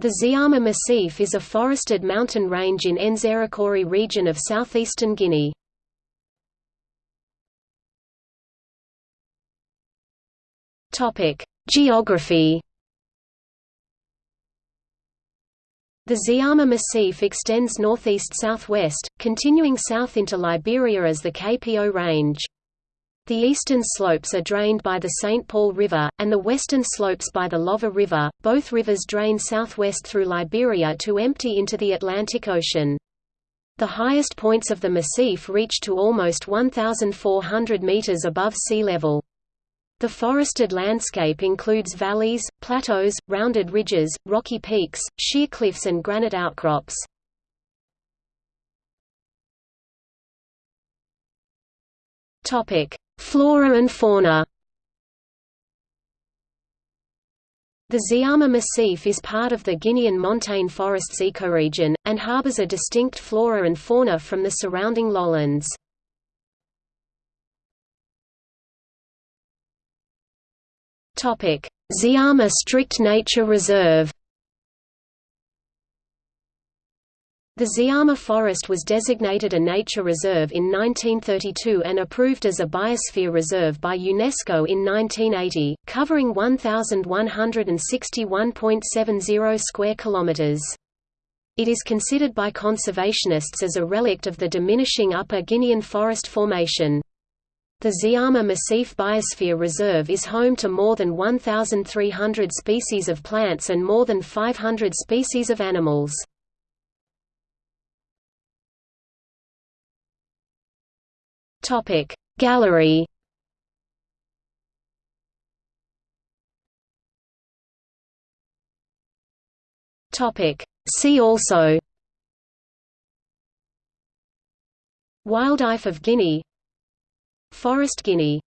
The Ziama Massif is a forested mountain range in Nzerekore region of southeastern Guinea. Geography. The Ziama Massif extends northeast-southwest, continuing south into Liberia as the KPO Range. The eastern slopes are drained by the St. Paul River, and the western slopes by the Lofa River. Both rivers drain southwest through Liberia to empty into the Atlantic Ocean. The highest points of the massif reach to almost 1,400 meters above sea level. The forested landscape includes valleys, plateaus, rounded ridges, rocky peaks, sheer cliffs and granite outcrops. Topic: Flora and fauna The Ziama Massif is part of the Guinean montane forests ecoregion, and harbors a distinct flora and fauna from the surrounding lowlands. Ziama Strict Nature Reserve The Ziama Forest was designated a nature reserve in 1932 and approved as a biosphere reserve by UNESCO in 1980, covering 1161.70 square kilometers. It is considered by conservationists as a relict of the diminishing Upper Guinean forest formation. The Ziama Massif Biosphere Reserve is home to more than 1,300 species of plants and more than 500 species of animals. Topic Gallery. Topic See also. Wildlife of Guinea. Forest Guinea